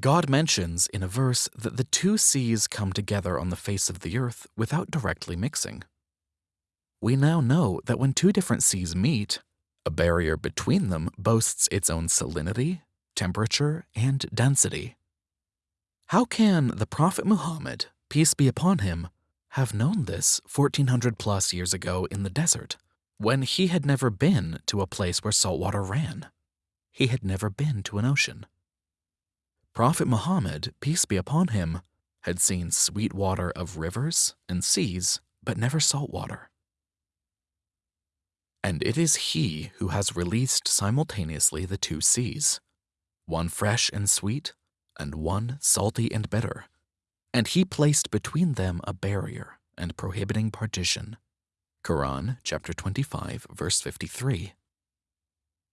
God mentions in a verse that the two seas come together on the face of the earth without directly mixing. We now know that when two different seas meet, a barrier between them boasts its own salinity, temperature, and density. How can the Prophet Muhammad, peace be upon him, have known this 1400 plus years ago in the desert, when he had never been to a place where salt water ran? He had never been to an ocean. Prophet Muhammad, peace be upon him, had seen sweet water of rivers and seas, but never salt water. And it is he who has released simultaneously the two seas, one fresh and sweet, and one salty and bitter. And he placed between them a barrier and prohibiting partition. Quran chapter 25 verse 53.